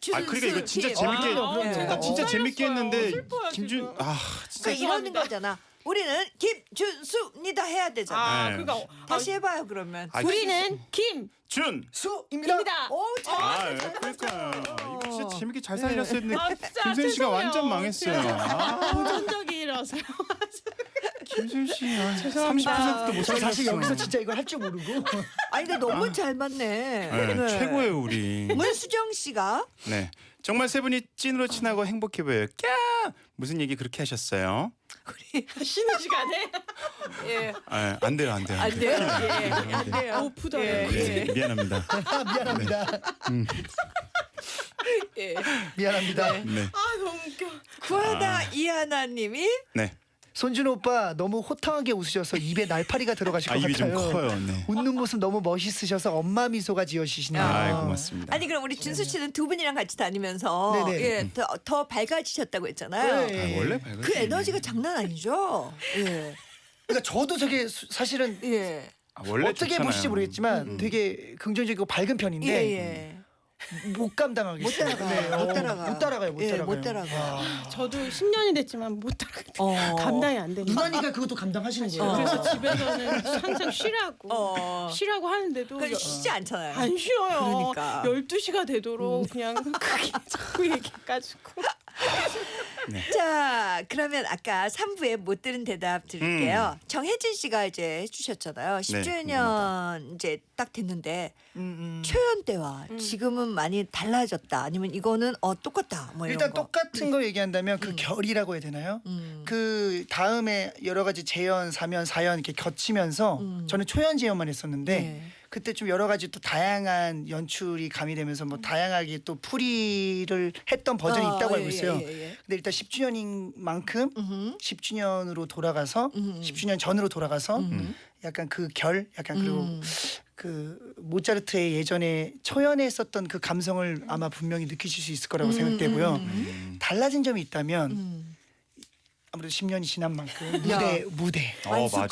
김준수 아, 그러니까 이거 진짜 팀. 재밌게 아. 나 진짜 어, 재밌게 살렸어요. 했는데 슬퍼요, 김준 지금. 아, 그 진짜 이러는 죄송합니다. 거잖아. 우리는 김준수입니다 해야 되잖아. 아, 네. 그러니까 다시 해봐요 그러면. 아, 우리는 김 준. 수입니다 입니다. 오, 잘 아, 예, 잘 그러니까. 이거 진짜 재밌게 잘 살렸어야 했는데 아, 진짜 김수현 씨가 죄송해요. 완전 망했어요. 아, 도전적이라서 김수현 씨 아, 죄송합니다. 30%도 못저 살렸어. 사실 여기서 진짜 이걸 할 줄 모르고 아니 근데 너무 잘 맞네. 네, 네. 최고예요 우리. 문수정 씨가 네, 정말 세 분이 찐으로 친하고 행복해 보여요. 꺄! 무슨 얘기 그렇게 하셨어요? 쉬는 시간에 예. 아, 안 돼요, 안 돼요. 안 돼요? 예. 안 돼요. 오프다. 예. 네, 미안합니다. 미안합니다 예. 미안합니다 네, 아 너무 웃겨. 구하다 이하나 님이 네. 손준 오빠 너무 호탕하게 웃으셔서 입에 날파리가 들어가실 아것 입이 좀 같아요 커요. 네. 웃는 모습 너무 멋있으셔서 엄마 미소가 지어지시네요. 아, 고맙습니다. 아니 그럼 우리 준수 씨는 두 분이랑 같이 다니면서 네네. 예, 더, 더 밝아지셨다고 했잖아요. 네. 아, 원래 밝은 그 에너지가 장난 아니죠? 예. 그러니까 저도 되게 수- 사실은 예. 아, 원래 어떻게 좋잖아요. 보실지 모르겠지만 음. 되게 긍정적이고 밝은 예, 편인데 예. 못 감당하겠어요. 못 따라가요. 네, 못 어, 따라가요. 못 따라가요. 못 예, 따라가요. 못 따라가요. 와. 저도 10년이 됐지만 못 따라가요. 어. 감당이 안 되니까. 누나니까 그것도 감당하시는 거예요. 어. 그래서 집에서는 항상 쉬라고 어. 쉬라고 하는데도 그 여- 쉬지 않잖아요. 안 쉬어요. 그러니까. 12시가 되도록 그냥 크게 자꾸 얘기해가지고. 자, 그러면 아까 3부에 못 들은 대답 드릴게요. 정혜진 씨가 이제 해주셨잖아요. 10주년 이제 딱 됐는데 음, 음. 초연 때와 지금은 많이 달라졌다. 아니면 이거는 어 똑같다. 뭐 이런 일단 거. 똑같은 거 얘기한다면 그 결이라고 해야 되나요? 음. 그 다음에 여러 가지 재연, 사면, 사연 이렇게 겹치면서 음. 저는 초연 재연만 했었는데 네. 그때 좀 여러 가지 또 다양한 연출이 가미되면서 뭐 다양하게 또 풀이를 했던 버전이 어, 있다고 예, 알고 있어요. 예, 예, 예. 근데 일단 10주년인 만큼 음흠. 10주년으로 돌아가서 음. 10주년 전으로 돌아가서 음. 약간 그 결, 약간 그리고 음. 그 모차르트의 예전에 초연했었던 그 감성을 아마 분명히 느끼실 수 있을 거라고 음, 생각되고요. 음, 음. 달라진 점이 있다면 음. 아무래도 10년이 지난 만큼 야. 무대 무대 어. 맞아.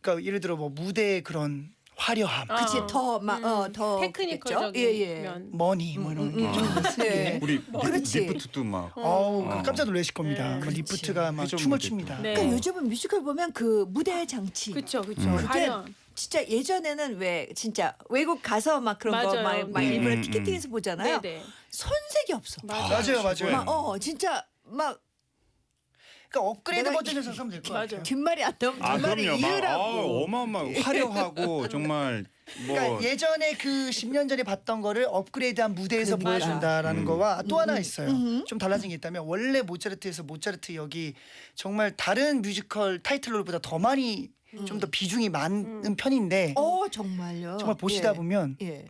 그러니까 예를 들어 뭐 무대의 그런 화려함, 아. 그치 더막 어 더 technical적인 예, 예. 면. 머니 뭐 이런 음, 게 음, 좀 음. 네. 우리 그렇지. 리프트도 막 어우 어. 깜짝 놀라실 겁니다. 네. 뭐 그렇지. 리프트가 막 회전 춤을. 춥니다. 네. 그러니까 요즘은 뮤지컬 보면 그 무대 장치 그쵸 그쵸. 음. 그게 화려한. 진짜 예전에는 왜 진짜 외국 가서 막 그런 거 맞아요. 막, 막 네. 일부러 음, 티켓팅에서 보잖아요. 네네. 손색이 없어. 맞아요, 맞아요. 막 어 진짜 막 그러니까 업그레이드 내가 버전에서 하면 될 것. 같아요. 뒷말이 안 나오면 아 뒷말이 그럼요. 막 이으라고. 아, 어마어마 화려하고 정말 뭐 그러니까 예전에 그 10년 전에 봤던 거를 업그레이드한 무대에서 그러니까. 보여준다라는 음. 거와 또 하나 있어요. 음. 좀 달라진 게 있다면 원래 모차르트에서 모차르트 역이 정말 다른 뮤지컬 타이틀롤보다 더 많이 좀 더 비중이 많은 편인데 어 정말요. 정말 보시다 예. 보면 예.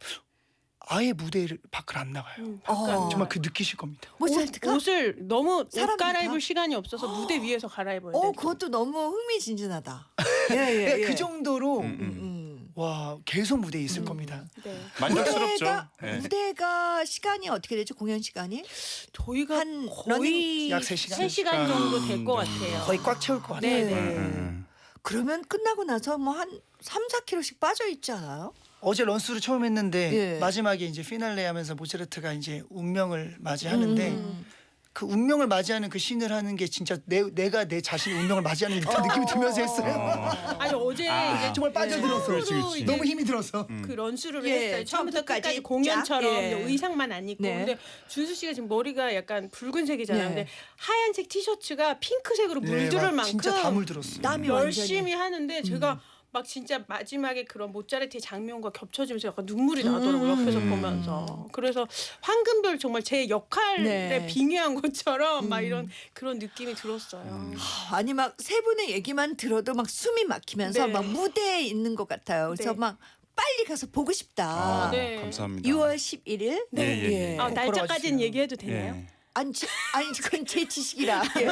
아예 무대를 밖을 안 나가요. 음, 어. 정말 그 느끼실 겁니다. 옷, 을 너무 옷 갈아입을 다? 시간이 없어서 무대 위에서 갈아입어야 돼. 어 그것도 너무 흥미진진하다. 예, 예, 예. 그 정도로 음, 음. 음. 와 계속 무대에 있을 음. 겁니다. 네. 만족스럽죠. 무대가, 예. 무대가 시간이 어떻게 되죠? 공연 시간이 저희가 한 거의 약세 시간? 세 시간 정도 될것 네. 같아요. 거의 꽉 채울 것 같아요. 네, 음, 네. 음, 그러면 끝나고 나서 뭐 한 3, 4kg씩 빠져 있지 않아요? 어제 런스를 처음 했는데 예. 마지막에 이제 피날레 하면서 모차르트가 이제 운명을 맞이하는데 음. 그 운명을 맞이하는 그 씬을 하는 게 진짜 내, 내가 내 자신의 운명을 맞이하는 듯한 느낌이 들면서 했어요. 어. 아니 어제 아. 이제 정말 빠져들었어. 그렇지, 그렇지. 이제 너무 힘이 들어서. 음. 그 런스를 예, 했어요. 처음부터 끝까지 공연처럼 쫙, 예. 의상만 안 입고 네. 근데 준수 씨가 지금 머리가 약간 붉은색이잖아요. 네. 근데 하얀색 티셔츠가 핑크색으로 물들을 막 만큼 진짜 다 물들었어. 땀이 열심히 완전히. 하는데 제가 막 진짜 마지막에 그런 모짜르트의 장면과 겹쳐지면서 약간 눈물이 음. 나더라고요 옆에서 음. 보면서 그래서 황금별 정말 제 역할에 네. 빙의한 것처럼 막 음. 이런 그런 느낌이 들었어요. 음. 아니 막 세 분의 얘기만 들어도 막 숨이 막히면서 네. 막 무대에 있는 것 같아요. 그래서 네. 막 빨리 가서 보고 싶다. 아, 네. 감사합니다. 6월 11일. 네, 예, 예. 아, 꼭 날짜까지는. 얘기해도 되나요? 예. 아니, 지- 아니 그건 제 지식이라. 예,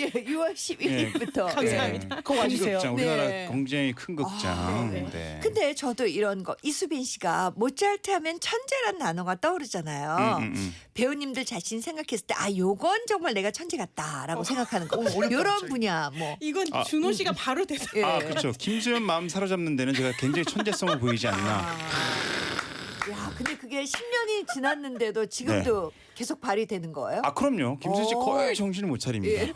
예 6월 11일부터. 예. 감사합니다. 꼭 와주세요. 큰 극장, 우리나라 네. 굉장히 큰 극장. 아, 네. 네. 근데 저도 이런 거 이수빈 씨가 모차르트 하면 천재란 단어가 떠오르잖아요. 음, 음, 음. 배우님들 자신 생각했을 때 아 요건 정말 내가 천재 같다라고 생각하는 거. 어, 이런. 분야 뭐. 이건 아. 준호 씨가 바로 대답. 예. 아 그렇죠. 김수현 마음 사로잡는 데는 제가 굉장히 천재성을 보이지 않나. 아. 야, 근데 그게 10년이 지났는데도 지금도 계속 발휘되는 거예요? 아 그럼요. 김수현 씨 오. 거의 정신을 못 차립니다. 네.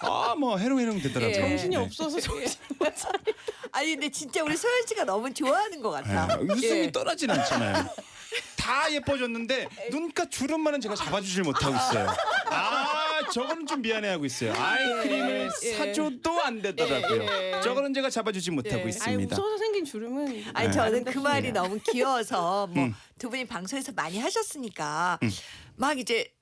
아뭐 해롱해롱 되더라고요. 예. 정신이 네. 없어서 정신 못 차려. 아니 근데 진짜 우리 소연 씨가 너무 좋아하는 것 같아. 네. 웃음이 예. 떠나진 않잖아요. 다 예뻐졌는데 눈가 주름만은 제가 잡아주질 못하고 있어요. 아 저거는 좀 미안해하고 있어요. 아이크림을 예. 사줘도 안 되더라고요. 예, 예. 저거는 제가 잡아주지 못하고 예. 있습니다. 웃어서 생긴 주름은 아니 네. 저는 그 말이. 너무 귀여워서 뭐 음. 두 분이 방송에서 많이 하셨으니까 음. 막 이제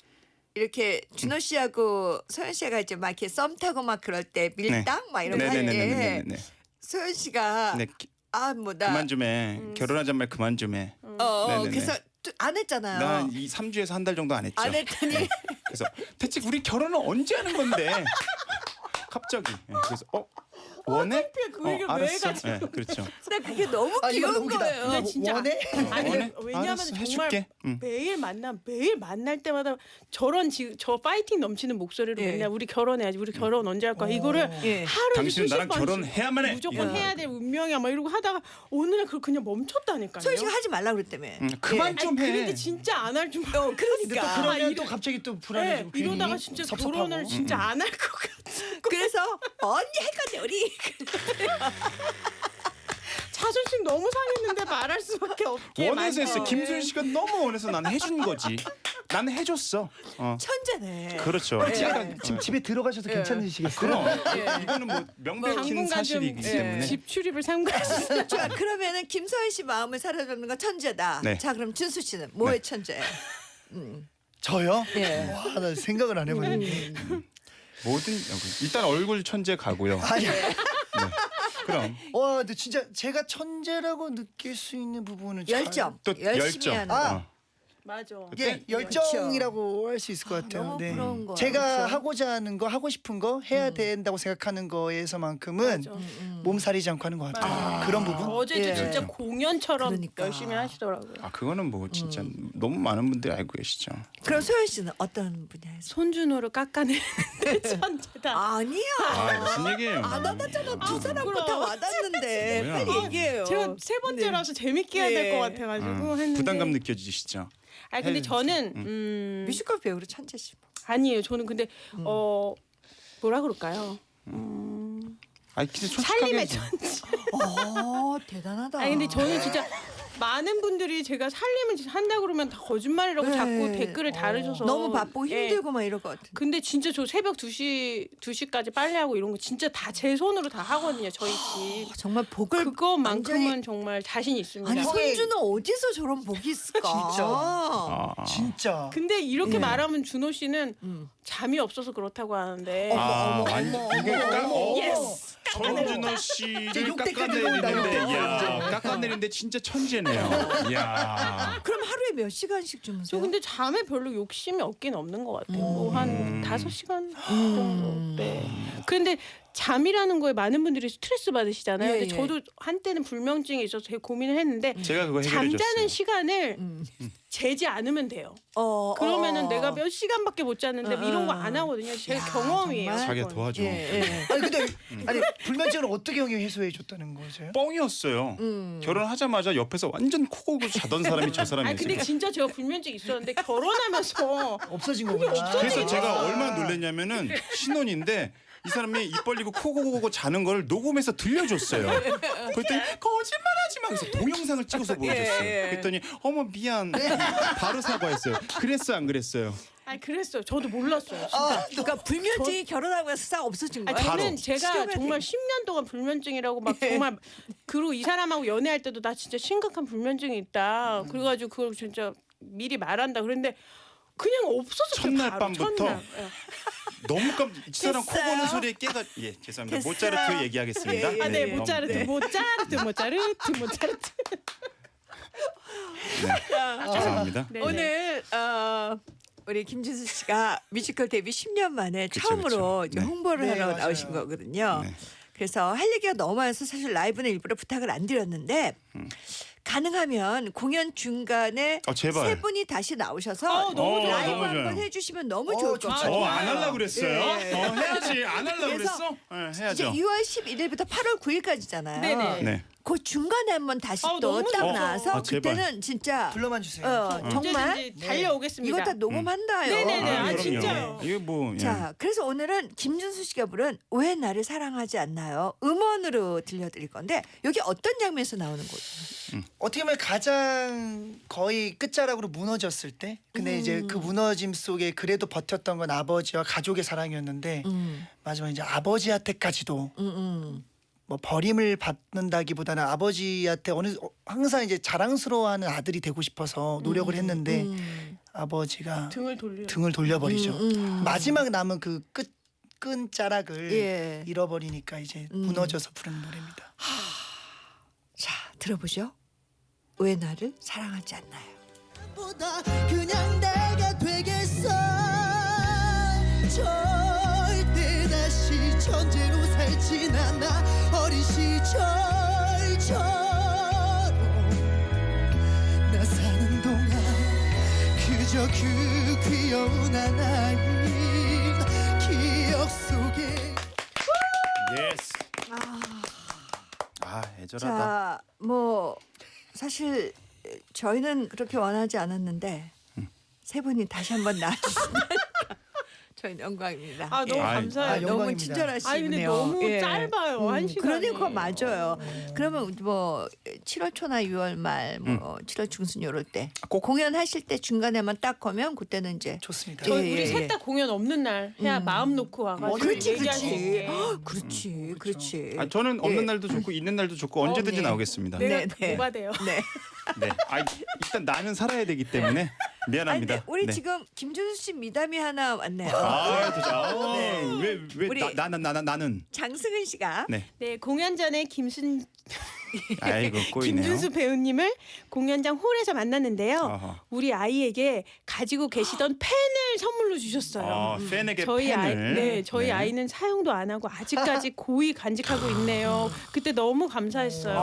이렇게 준호 씨하고 소연 씨가 이제 막 이렇게 썸 타고 막 그럴 때 밀당 막 이런 거 할때 네네네네네. 소연 씨가 네, 기- 아뭐나 그만 좀 해. 결혼하잔 말 그만 좀 해. 어, 어 네네네. 그래서 또 안 했잖아요. 나이 3주에서 한 달 정도 안 했죠. 안 했더니 그래서 대체 우리 결혼은 언제 하는 건데? 갑자기. 예, 그래서 어 원해? 그 얘기를 왜 알았어. 해가지고. 네, 그렇죠. 나 그게 너무 아 귀여운 웃기다. 거예요. 근데 진짜 원해? 아니 원해? 왜냐하면 알았어, 정말 해줄게. 응. 매일 만나 매일 만날 때마다 저런 지, 저 파이팅 넘치는 목소리로 예. 맨날 우리 결혼해야지 우리 결혼 언제 할 거야 이거를 예. 하루에 당신은 수십 나랑 번씩 결혼해야만 해. 무조건 이거. 해야 될 운명이야 막 이러고 하다가 날 그걸 그냥 멈췄다니까요. 소희 씨가 하지 말라 그랬다며. 음, 그만 아니, 좀 해. 그런데 진짜 안 할 줄. 어, 근데 또 그러니까. 그러면 아, 또 이러- 갑자기 또 네, 불안해지고 괜히 이러다가 진짜 섭섭하고. 결혼을 진짜 안 할 것 같아. 그래서 언니 할 건데 우리. 자존심 너무 상했는데 말할 수밖에 없게. 원해서 했어. 김소연 씨가 너무 원해서 난 해준 거지. 난 해줬어. 어. 천재네. 그렇죠. 예. 잠깐 지금 집에 들어가셔도 괜찮으시겠어요? 그럼 이거는 뭐 당분간 사실이기 좀 때문에. 집 출입을 삼가했어요. 자 그러면은 김소연 씨 마음을 사로잡는 건 천재다. 네. 자 그럼 준수 씨는 뭐의 네. 천재? 저요? 예. 와, 나 생각을 안 해봤는데. 뭐든 일단 얼굴 천재 가고요. 아니, 네. 그럼 와, 근데 진짜 제가 천재라고 느낄 수 있는 부분은 잘- 열정. 또 열심히 열정. 하는. 아. 어. 맞아. 이게 열정이라고 할 수 있을 것 같아요. 너무 네. 부러운 거야. 제가 그렇죠? 하고자 하는 거, 하고 싶은 거 해야 된다고 생각하는 거에서만큼은 맞아. 몸살이지 않고 하는 것 같아요. 그런 부분. 어제도 예. 진짜 공연처럼 그러니까. 열심히 하시더라고요. 아 그거는 뭐 진짜 너무 많은 분들이 알고 계시죠. 그럼 소연 씨는 어떤 분야에서? 손준호를 깎아내는 천재다. 아니야. 아 무슨 얘기예요? 안 와닿잖아. 두 사람 부끄러워. 거다 와닿는데 뭐야. 빨리 얘기해요. 제가 세 번째라서 재밌게 해야 될것 예. 같아가지고 어, 했는데. 부담감 느껴지시죠? 아니 근데 해. 저는 음, 뮤지컬 배우로 천재시. 뭐. 아니에요. 저는 근데 어 뭐라 그럴까요? 음, 아니 근데 솔직하게 살림의 해서. 천재. 어 대단하다. 아니 근데 저는 진짜 많은 분들이 제가 살림을 한다 그러면 다 거짓말이라고 네. 자꾸 댓글을 달으셔서 너무 바쁘고 예. 힘들고 막 이럴 것 같은데. 근데 진짜 저 새벽 2시 2시까지 빨래하고 이런 거 진짜 다 제 손으로 다 하거든요. 저희 집. 어, 정말 복을 그거만큼은 완전히- 정말 자신 있습니다. 아니 손준호는 어디서 저런 복이 있을까? 진짜. 아, 진짜. 근데 이렇게 예. 말하면 준호 씨는 음. 잠이 없어서 그렇다고 하는데 아, 어머, 완- 어머, 이게 어머, 까- 어머. 어, yes! 정준호 씨를 깎아내리는데, 야. 깎아내리는데 진짜 천재네요. 야, 그럼 하루에 몇 시간씩 저 주무세요? 근데 잠에 별로 욕심이 없긴 없는 것 같아요. 음. 뭐한 다섯 시간 정도. 네. 그런데 잠이라는 거에 많은 분들이 스트레스 받으시잖아요. 예, 근데 예. 저도 한때는 불면증이 있어서 되게 고민을 했는데 제가 그거 잠자는 해결해 줬어요. 시간을 음. 재지 않으면 돼요. 어, 그러면은 어. 내가 몇 시간밖에 못 잤는데 어, 이런 거 어. 안 하거든요. 제 야, 경험이에요. 정말. 자기가 그건. 도와줘. 예, 예. 아니 근데 아니 불면증은 어떻게 형이 해소해 줬다는 거죠? 뻥이었어요. 음. 결혼하자마자 옆에서 완전 코 골고 자던 사람이 저 아니 사람이었어요. 근데 진짜 제가 불면증 있었는데 결혼하면서 없어진 거구나. 그래서 제가 아. 얼마나 놀랐냐면은 신혼인데 이 사람이 입 벌리고 코 고고 자는 걸 녹음해서 들려줬어요. 그랬더니 거짓말하지 마. 그래서 동영상을 찍어서 보여줬어요. 예, 예. 그랬더니 어머 미안. 바로 사과했어요. 그랬어 안 그랬어요? 아니 그랬어요. 저도 몰랐어요. 진짜. 아, 그러니까 불면증이 결혼하고 나서 싹 없어진 거야. 아니, 저는. 제가 정말 돼. 10년 동안 불면증이라고 막 정말 그리고 이 사람하고 연애할 때도 나 진짜 심각한 불면증이 있다. 그래가지고 그걸 진짜 미리 말한다. 그랬는데 그냥 없어서 첫날 바로, 밤부터? 첫날. 예. 너무 깜. 이 사람 코 됐어요. 고는 소리에 깨가. 예 죄송합니다. 됐어요. 모차르트 얘기하겠습니다. 예, 예. 아, 네, 너무- 모차르트, 네. 모차르트, 모차르트, 모차르트. 네. 죄송합니다. 네, 네. 오늘 어, 우리 김준수 씨가 뮤지컬 데뷔 10년 만에 그쵸, 처음으로 그쵸. 이제 네. 홍보를 네, 하러 맞아요. 나오신 거거든요. 네. 그래서 할 얘기가 너무 많아서 사실 라이브는 일부러 부탁을 안 드렸는데 가능하면 공연 중간에 어, 제발. 세 분이 다시 나오셔서 어, 너무 좋아요. 라이브 너무 한번 좋아요. 해주시면 너무 어, 좋을 것. 같아요. 어, 안 할라 그랬어요? 예. 어, 해야지. 안 할라 그래서 그랬어? 네, 이제 해야죠. 2월 11일부터 8월 9일까지잖아요. 네네. 네. 그 중간에 한번 다시 아, 또 너무 딱 좋죠. 나와서 아, 제발. 그때는 진짜 불러만 주세요. 어, 정말 언제든지 달려오겠습니다. 이거 다 녹음한다요. 네네네. 아, 그럼요. 진짜요? 이게 뭐 예. 자, 그래서 오늘은 김준수 씨가 부른 왜 나를 사랑하지 않나요? 음원으로 들려드릴 건데 여기 어떤 장면에서 나오는 거죠? 어떻게 보면 가장 거의 끝자락으로 무너졌을 때 근데 이제 그 무너짐 속에 그래도 버텼던 건 아버지와 가족의 사랑이었는데 음, 마지막 이제 아버지한테까지도 음, 음. 뭐 버림을 받는다기보다는 아버지한테 어느 어, 항상 이제 자랑스러워하는 아들이 되고 싶어서 노력을 했는데 음, 아버지가 등을 돌려. 등을 돌려버리죠. 음, 음. 마지막 남은 그 끝 끈자락을 예. 잃어버리니까 이제 음. 무너져서 부르는 노래입니다. 자, 들어보죠. 왜 나를 사랑하지 않나요? 보다 그냥 내가 되겠어 절대 다시 천재로 살 않아 어린 시절처럼 나 사는 동안 그저 그 귀여운 하나인 기억 속에 Yes. 아 애절하다. 자, 뭐 사실 저희는 그렇게 원하지 않았는데 세 분이 다시 한번 나와주시면 저희는 영광입니다. 아 너무 예. 감사해요. 아, 너무 영광입니다. 친절하시네요. 아니 근데 너무 예. 짧아요. 한 시간. 그러니까 맞아요. 그러면 뭐 7월 초나 6월 말, 뭐 7월 중순 요럴 때 꼭- 공연하실 때 중간에만 딱 거면 그때는 이제 좋습니다. 저희 예, 우리 예, 셋 예. 다 공연 없는 날 해야 음. 마음 놓고 와가지고 그렇지, 얘기할 수 그렇지. 있게. 헉, 그렇지, 그렇지. 아, 저는 없는 예. 날도 좋고 있는 날도 좋고 언제든지 네. 나오겠습니다. 네. 네. 내가 네. 뭐가 돼요? 네. 아, 일단 나는 살아야 되기 때문에 아니, 미안합니다. 근데 우리 네. 지금 김준수 씨 미담이 하나 왔네요. 아, 진짜. 네. 왜왜 우리- 나, 나, 나, 나, 나는 장승은 씨가 네. 네 공연 전에 김순 아이고 꼬이네요. 김준수 배우님을 공연장 홀에서 만났는데요. 어허. 우리 아이에게 가지고 계시던 펜을 선물로 주셨어요. 어, 팬에게 저희 아이, 펜을 네, 저희 네. 아이는 사용도 안 하고 아직까지 고이 간직하고 있네요. 그때 너무 감사했어요.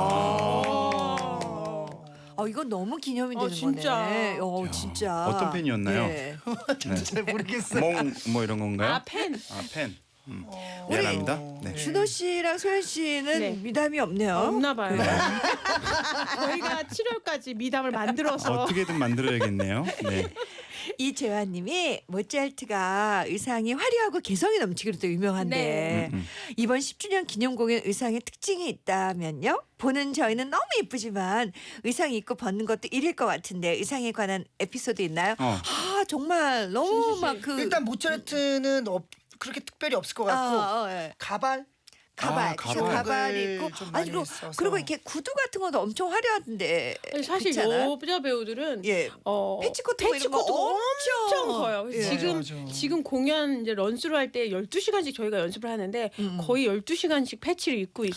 어 이거 너무 기념이 어, 되는 진짜. 거네. 어 진짜. 어떤 펜이었나요? 예. 네. 잘 모르겠어요. 몽뭐 이런 건가요? 아 펜. 아, 펜. 음. 우리- 미안합니다. 네. 준호 씨랑 소연 씨는 네. 미담이 없네요. 없나 봐요. 저희가 7월까지 미담을 만들어서 어떻게든 만들어야겠네요. 네. 이재환님이 모차르트가 의상이 화려하고 개성이 넘치기로 또 유명한데 음, 음. 이번 10주년 기념 공연 의상에 특징이 있다면요? 보는 저희는 너무 예쁘지만 의상 입고 벗는 것도 일일 것 같은데 의상에 관한 에피소드 있나요? 어. 아 정말 너무 씨. 막그 일단 모차르트는 없, 그렇게 특별히 없을 것 같고 아, 어, 예. 가발 가발, 아, 가발, 가발. 가발 입고 좀 아니 많이 그리고 써서. 그리고 이렇게 구두 같은 것도 엄청 화려한데 사실 그렇지 않아요? 여자 배우들은 예 어, 패치코트 뭐 이런 패치코트가 엄청 엄청 커요. 그래서 예. 지금 맞아, 맞아. 지금 공연 이제 런스로 할 때 12시간씩 저희가 연습을 하는데 음. 거의 12시간씩 패치를 입고 있,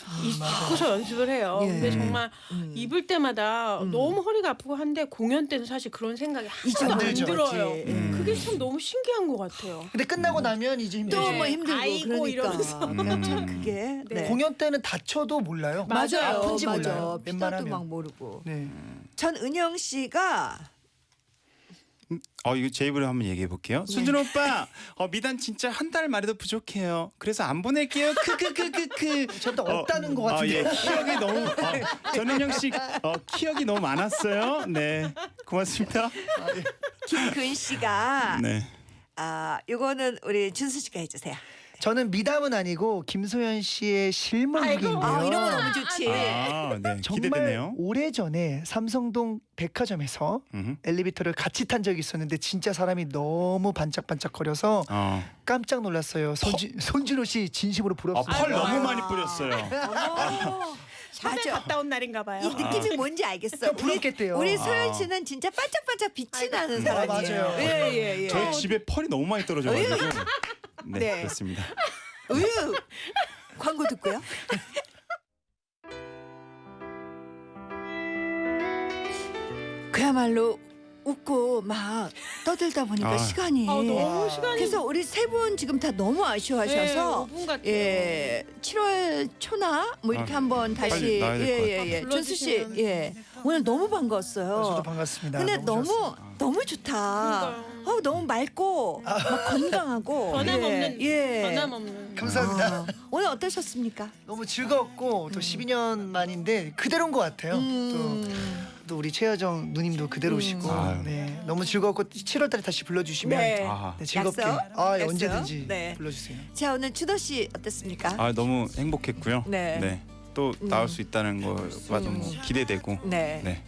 고서 연습을 해요. 예. 근데 정말 음. 입을 때마다 음. 너무 허리가 아프고 한데 공연 때는 사실 그런 생각이 하나도 안안 들죠. 들어요. 음. 그게 참 너무 신기한 것 같아요. 근데 끝나고 나면 이제 힘들죠. 또뭐 네. 힘들고 아이고 그러니까 이러면서. 그러니까 참 음. 그게 네. 공연 때는 다쳐도 몰라요. 맞아요. 아픈지 맞아. 몰라요. 피자도 웬만하면. 막 모르고. 네. 전 은영 씨가 어 이거 제 입으로 한번 얘기해 볼게요. 네. 순준 오빠, 어 미단 진짜 한 달 말해도 부족해요. 그래서 안 보낼게요. 크크크크크. 저도 없다는 것 어, 예, 같은데. 키역이 너무 어, 전은영 씨 어, 키역이 너무 많았어요. 네, 고맙습니다. 김근 씨가 네. 아 요거는 우리 준수 씨가 해주세요. 저는 미담은 아니고 김소연 씨의 실물극인데요. 아 이런 거 너무 좋지. 아, 네. 정말 기대되네요. 오래 전에 삼성동 백화점에서 음흠. 엘리베이터를 같이 탄 적이 있었는데 진짜 사람이 너무 반짝반짝거려서 어. 깜짝 놀랐어요. 손지, 손진호 씨 진심으로 아, 부럽습니다. 펄 아이고. 너무 많이 뿌렸어요. 어머, 샵에 맞아. 갔다 온 날인가 봐요. 이 느낌이 뭔지 알겠어. 부럽겠대요. 우리 아. 소연 씨는 진짜 반짝반짝 빛이 나는 아, 사람이에요. 맞아요. 예 예 예. 저희 집에 펄이 너무 많이 떨어져가지고. 네, 네. 그렇습니다. 으유. 광고 듣고요. 그야말로 웃고 막 떠들다 보니까 아. 시간이 아, 너무 시간이 그래서 우리 세 분 지금 다 너무 아쉬워하셔서 네, 5분 같아요. 예 7월 초나 뭐 이렇게 아, 한번 다시 빨리 나와야 될것 예예예 같아요. 준수 씨 불러주시면. 예 오늘 너무 반가웠어요. 저도 반갑습니다. 근데 너무 좋았습니다. 너무 좋다. 그러니까요. 어 너무 맑고 막 건강하고 변함없는 예. 변함없는 감사합니다. 아, 오늘 어떠셨습니까? 너무 즐겁고 또 12년 만인데 그대로인 것 같아요. 음. 또, 또 우리 최여정 누님도 그대로시고 아유. 네 너무 즐겁고 7월달에 다시 불러주시면 네. 아, 네, 즐겁게 약속? 아, 예, 약속? 언제든지 네. 불러주세요. 자 오늘 주도 씨 어땠습니까? 아 너무 행복했고요. 네. 또 나올 수 있다는 거가 너무 기대되고. 네. 네.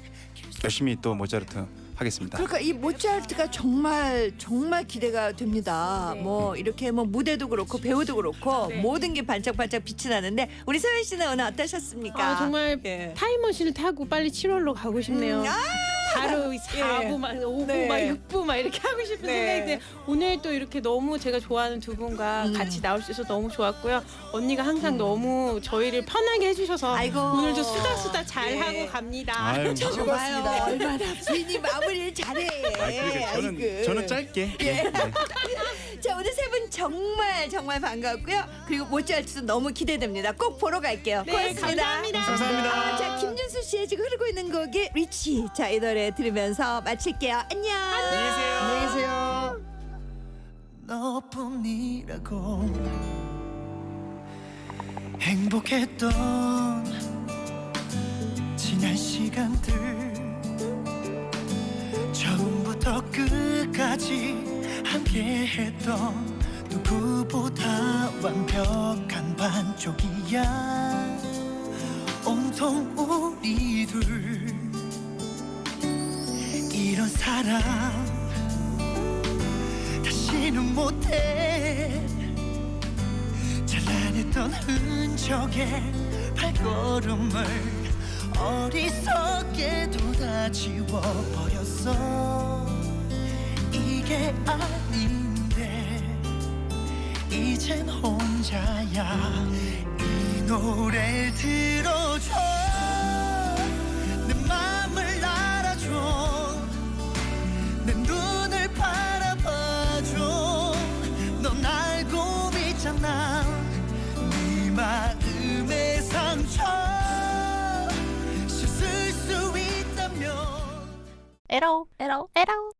열심히 또 모차르트 하겠습니다. 그러니까 이 모차르트가 정말 정말 기대가 됩니다. 네. 뭐 이렇게 뭐 무대도 그렇고 배우도 그렇고 네. 모든 게 반짝반짝 빛이 나는데 우리 서현 씨는 오늘 어떠셨습니까? 아 정말 예. 타임머신을 타고 빨리 7월로 가고 싶네요. 음, 아! 바로 4부 막 5부 네. 막 6부 막 이렇게 하고 싶은 네. 생각이 드는데 오늘 또 이렇게 너무 제가 좋아하는 두 분과 음. 같이 나올 수 있어서 너무 좋았고요. 언니가 항상 너무 저희를 편하게 해주셔서 아이고. 오늘도 수다 수다 잘 네. 하고 갑니다. 아유, 봐요 얼마나 부인이 마무리를 잘해. 아, 그러니까 저는 아이고. 저는 짧게. 네. 네. 자 오늘 세 분 정말 정말 반갑고요. 그리고 못지않게도 너무 기대됩니다. 꼭 보러 갈게요. 네, 고맙습니다. 감사합니다. 감사합니다. 아, 자 김준수 씨의 지금 흐르고 있는 곡이 리치. 자이 노래 들으면서 마칠게요. 안녕. 안녕히 계세요. 너뿐이라고 행복했던 지난 시간들 처음부터 끝까지 함께했던 누구보다 완벽한 반쪽이야 온통 우리 둘 이런 사랑 다시는 못해. 찬란했던 흔적의 발걸음을 어리석게도 다 지워 버렸어. 이게 아닌데 이젠 혼자야. 이 노래 들어줘 에러 에러